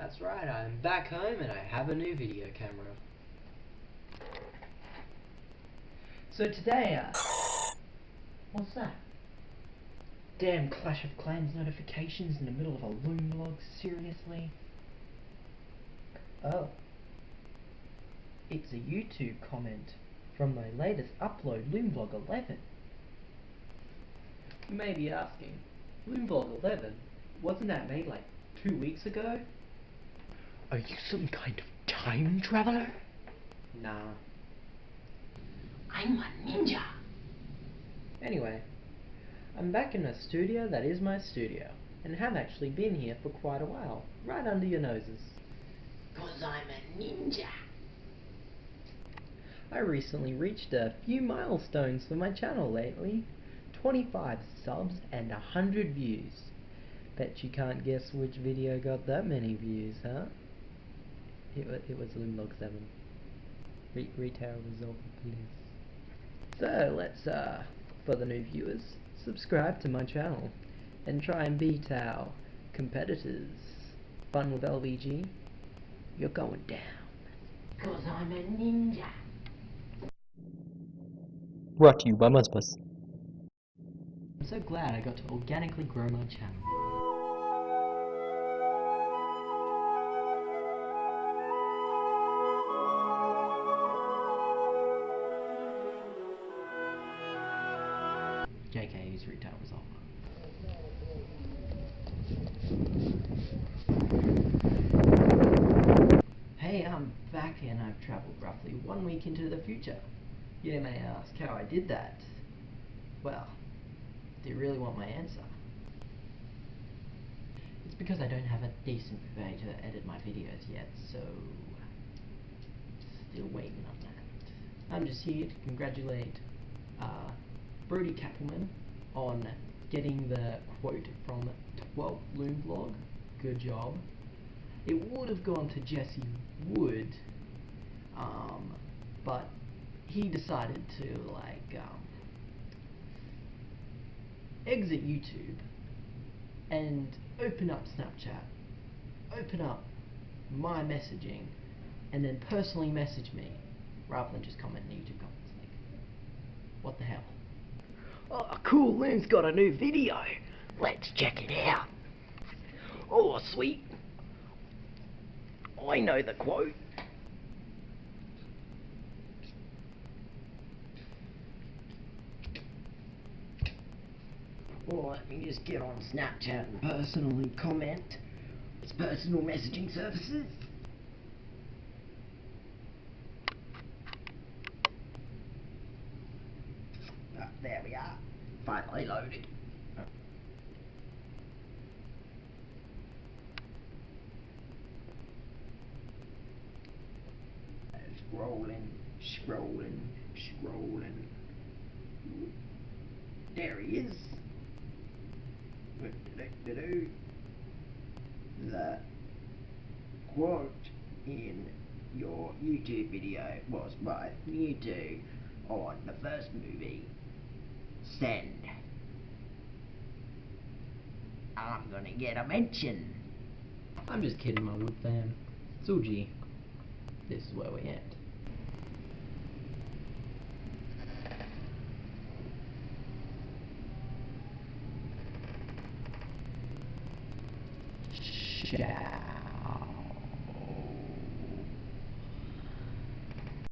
That's right, I'm back home and I have a new video camera. So today, uh, what's that? Damn Clash of Clans notifications in the middle of a loom log, seriously? Oh. It's a YouTube comment from my latest upload, Loomvlog 11. You may be asking, Loomvlog 11? Wasn't that made like two weeks ago? Are you some kind of time traveler? Nah. I'm a ninja. Anyway, I'm back in a studio that is my studio, and have actually been here for quite a while, right under your noses. Cause I'm a ninja. I recently reached a few milestones for my channel lately. 25 subs and 100 views. Bet you can't guess which video got that many views, huh? It, wa it was Loomlog 7. Re retail result, please. So, let's, uh, for the new viewers, subscribe to my channel and try and beat our competitors. Fun with LVG, you're going down. Cause I'm a ninja. Brought to you by Muzzbus. I'm so glad I got to organically grow my channel. JK is retail result. Hey, I'm back and I've travelled roughly one week into the future. You may ask how I did that. Well, do you really want my answer? It's because I don't have a decent way to edit my videos yet, so still waiting on that. I'm just here to congratulate uh, Brody Kappelman on getting the quote from 12 Loom Vlog. Good job. It would have gone to Jesse Wood, um, but he decided to like um, exit YouTube and open up Snapchat, open up my messaging, and then personally message me rather than just comment in YouTube comments. Like, what the hell? Oh, cool! Loon's got a new video. Let's check it out. Oh, sweet. I know the quote. Well, let me just get on Snapchat and personally comment. It's personal messaging services. There we are. Finally loaded. Scrolling, scrolling, scrolling. There he is. The quote in your YouTube video was by Mewtwo on the first movie. Send. I'm gonna get a mention. I'm just kidding, my wood fan. Suji, this is where we end. Ciao.